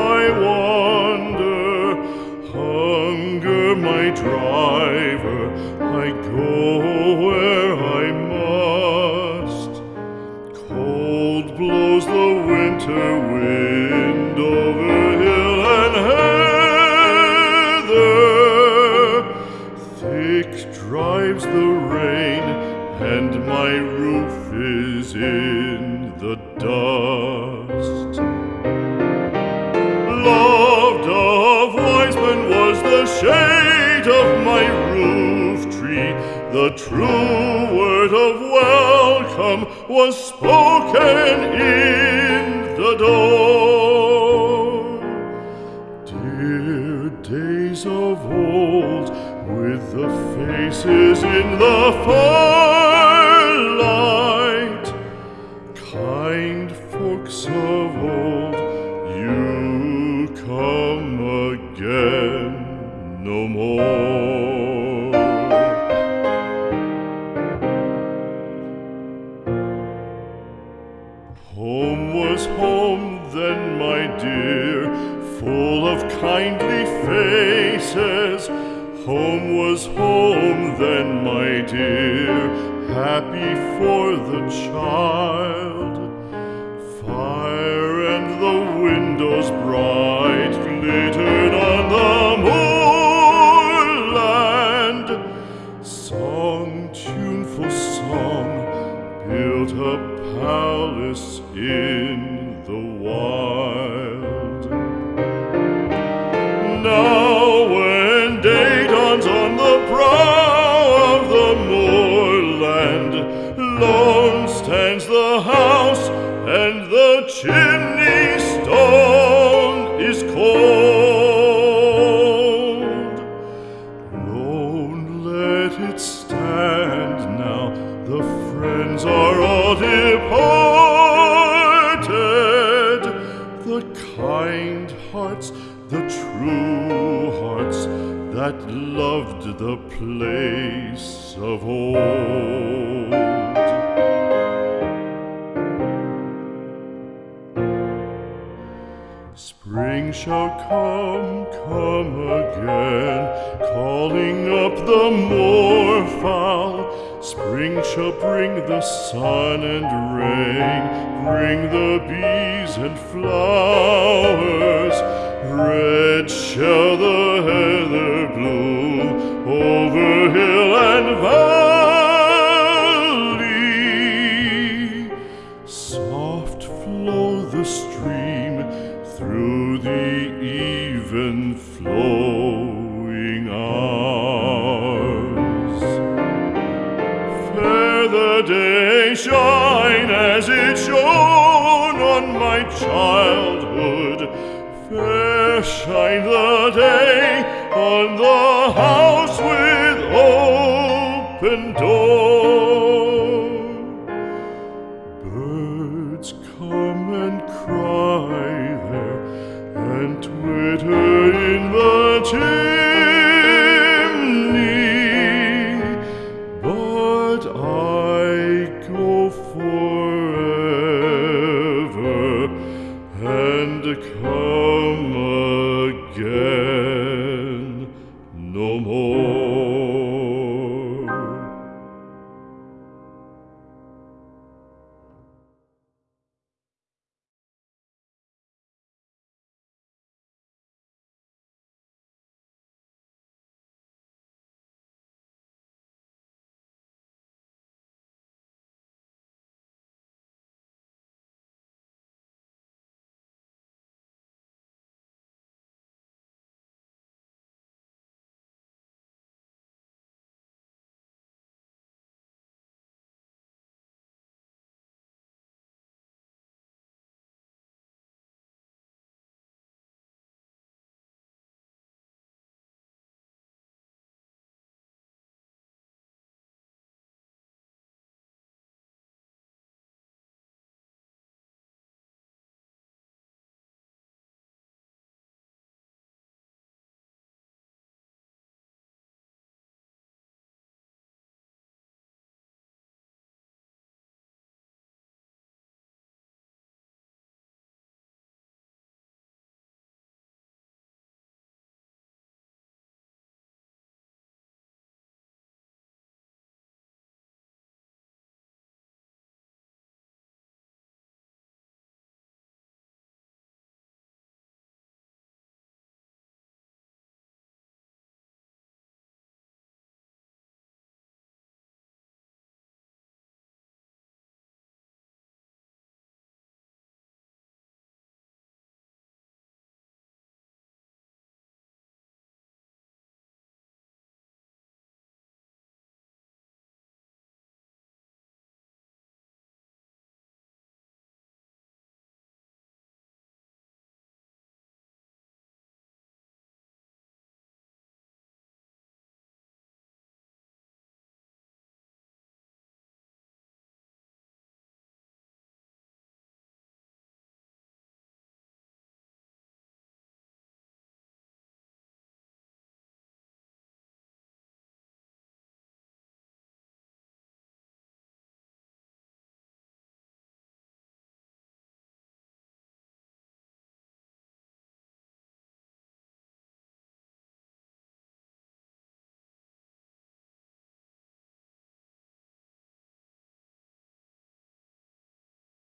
I wander, hunger my driver, I go where I must. Cold blows the winter wind over hill and heather, thick drives the rain, and my roof is in the dark. True word of welcome was spoken in the door. Dear days of old, with the faces in the firelight, kind folks of old, you come again no more. Full of kindly faces. Home was home then, my dear, happy for the child. Fire and the windows bright glittered on the moorland. Song, tuneful song, built a palace in the wild. It stand now, the friends are all departed. The kind hearts, the true hearts that loved the place of old. Spring shall come, come again, calling up the moorfowl. Spring shall bring the sun and rain, bring the bees and flowers. Red shall the heather bloom over hill and valley. the day shine as it shone on my childhood. Fair shine the day on the house with open door. Birds come and cry there and twitter in the tree. come again.